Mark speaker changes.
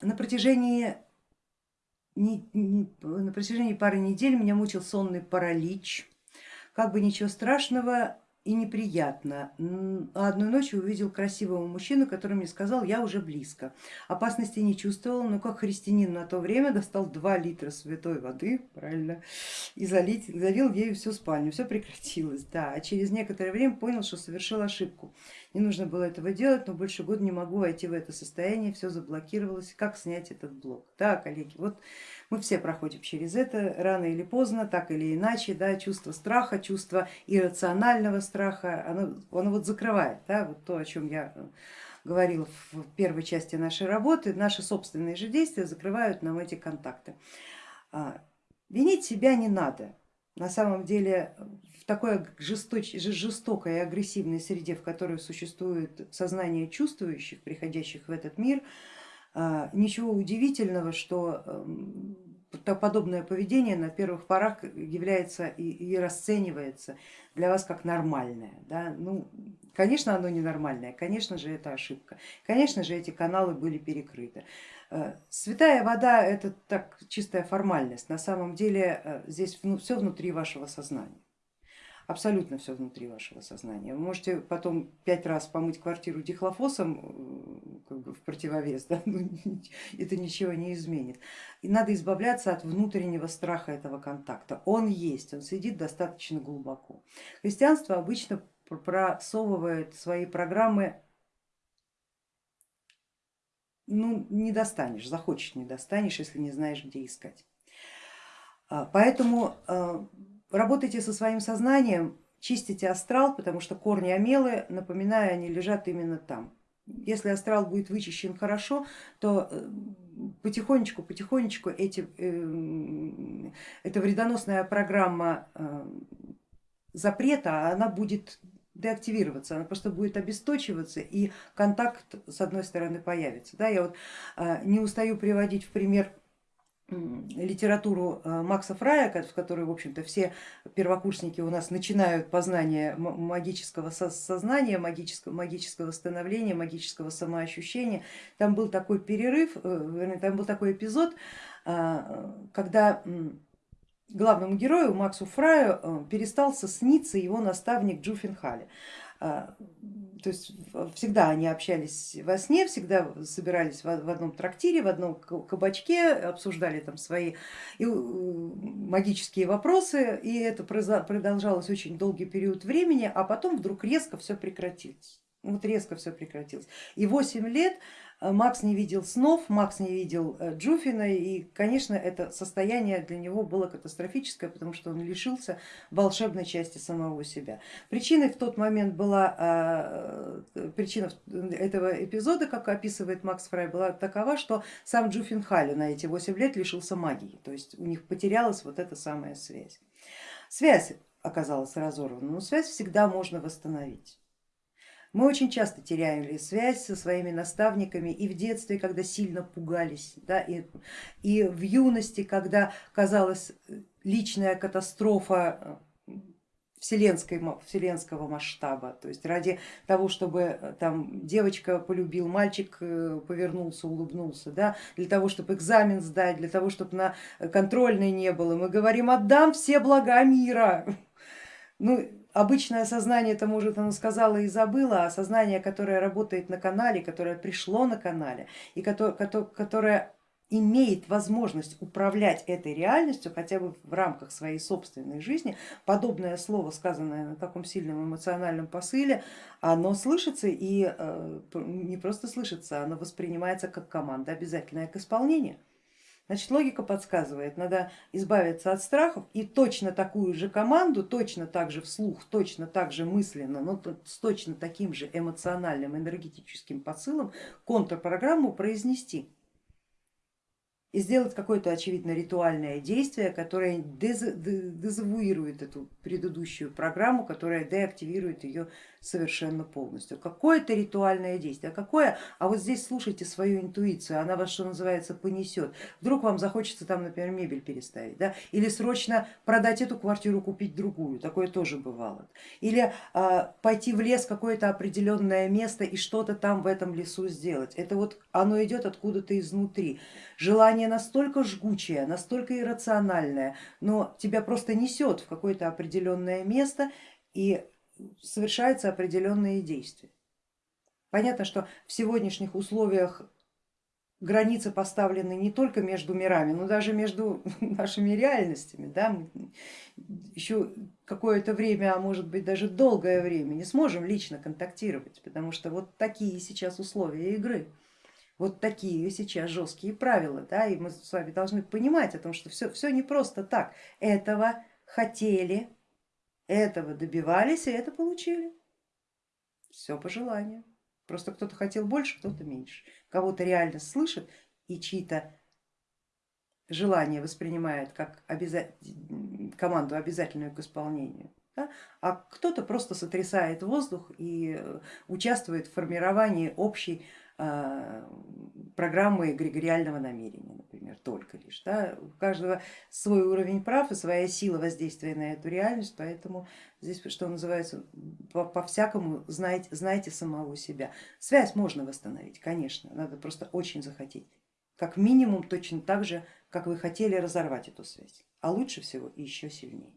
Speaker 1: на протяжении, не, не, на протяжении пары недель меня мучил сонный паралич. Как бы ничего страшного, и неприятно. А одной ночью увидел красивого мужчину, который мне сказал, я уже близко. Опасности не чувствовал, но как христианин на то время достал 2 литра святой воды, правильно, и залить, залил ею всю спальню. Все прекратилось, да. А через некоторое время понял, что совершил ошибку. Не нужно было этого делать, но больше года не могу войти в это состояние, все заблокировалось. Как снять этот блок? Да, коллеги, вот мы все проходим через это рано или поздно, так или иначе, да, чувство страха, чувство иррационального оно, оно вот закрывает, да, вот то, о чем я э, говорила в первой части нашей работы, наши собственные же действия закрывают нам эти контакты. А, винить себя не надо. На самом деле в такой жесточ, жестокой и агрессивной среде, в которой существует сознание чувствующих, приходящих в этот мир, а, ничего удивительного, что эм, подобное поведение на первых порах является и, и расценивается для вас как нормальное. Да? Ну, конечно, оно ненормальное, конечно же, это ошибка, конечно же, эти каналы были перекрыты. Э, святая вода это так чистая формальность, на самом деле э, здесь все внутри вашего сознания абсолютно все внутри вашего сознания. Вы можете потом пять раз помыть квартиру дихлофосом э, как бы в противовес, да? ну, это ничего не изменит. И надо избавляться от внутреннего страха этого контакта. Он есть, он сидит достаточно глубоко. Христианство обычно просовывает свои программы ну, не достанешь, захочешь не достанешь, если не знаешь, где искать. А, поэтому э, Работайте со своим сознанием, чистите астрал, потому что корни омелы, напоминаю, они лежат именно там. Если астрал будет вычищен хорошо, то э, потихонечку, потихонечку эти, э, эта вредоносная программа э, запрета, она будет деактивироваться, она просто будет обесточиваться и контакт с одной стороны появится. Да, я вот не устаю приводить в пример литературу э, Макса Фрая, в которой, в общем-то, все первокурсники у нас начинают познание магического сознания, магического, магического становления, магического самоощущения. Там был такой перерыв, э, там был такой эпизод, э, когда главному герою Максу Фраю перестался сниться его наставник. А, то есть всегда они общались во сне, всегда собирались в одном трактире, в одном кабачке, обсуждали там свои магические вопросы, и это продолжалось очень долгий период времени, а потом вдруг резко все прекратилось. Вот резко все прекратилось. И 8 лет Макс не видел снов, Макс не видел э, Джуфина и, конечно, это состояние для него было катастрофическое, потому что он лишился волшебной части самого себя. Причиной в тот момент была, э, причина этого эпизода, как описывает Макс Фрай, была такова, что сам Джуфин Халли на эти 8 лет лишился магии, то есть у них потерялась вот эта самая связь. Связь оказалась разорвана, но связь всегда можно восстановить. Мы очень часто теряем связь со своими наставниками и в детстве, когда сильно пугались, да, и, и в юности, когда казалась личная катастрофа э, вселенской, вселенского масштаба, то есть ради того, чтобы э, там девочка полюбил, мальчик э, повернулся, улыбнулся, да, для того, чтобы экзамен сдать, для того, чтобы на контрольной не было, мы говорим, отдам все блага мира. Ну, обычное сознание это может оно сказала и забыла, а сознание, которое работает на канале, которое пришло на канале и которое, которое имеет возможность управлять этой реальностью хотя бы в рамках своей собственной жизни, подобное слово, сказанное на таком сильном эмоциональном посыле, оно слышится и э, не просто слышится, оно воспринимается как команда, обязательная к исполнению. Значит, логика подсказывает, надо избавиться от страхов и точно такую же команду, точно так же вслух, точно так же мысленно, но с точно таким же эмоциональным, энергетическим посылом контрпрограмму произнести. И сделать какое-то очевидно ритуальное действие, которое дезавуирует эту предыдущую программу, которая деактивирует ее совершенно полностью. Какое-то ритуальное действие, какое? А вот здесь слушайте свою интуицию, она вас, что называется, понесет. Вдруг вам захочется там, например, мебель переставить, да? или срочно продать эту квартиру, купить другую, такое тоже бывало. Или а, пойти в лес, какое-то определенное место и что-то там в этом лесу сделать. Это вот оно идет откуда-то изнутри. Желание настолько жгучее, настолько иррациональное, но тебя просто несет в какое-то определенное место и совершаются определенные действия. Понятно, что в сегодняшних условиях границы поставлены не только между мирами, но даже между нашими реальностями. Да? Еще какое-то время, а может быть даже долгое время не сможем лично контактировать, потому что вот такие сейчас условия игры вот такие сейчас жесткие правила, да, и мы с вами должны понимать о том, что все, все не просто так, этого хотели, этого добивались и это получили, все по желанию. Просто кто-то хотел больше, кто-то меньше, кого-то реально слышит и чьи-то желания воспринимает как обяза... команду обязательную к исполнению, да? а кто-то просто сотрясает воздух и участвует в формировании общей программы эгрегориального намерения, например, только лишь. Да? У каждого свой уровень прав и своя сила воздействия на эту реальность, поэтому здесь, что называется, по-всякому по знайте, знайте самого себя. Связь можно восстановить, конечно, надо просто очень захотеть. Как минимум точно так же, как вы хотели разорвать эту связь, а лучше всего еще сильнее.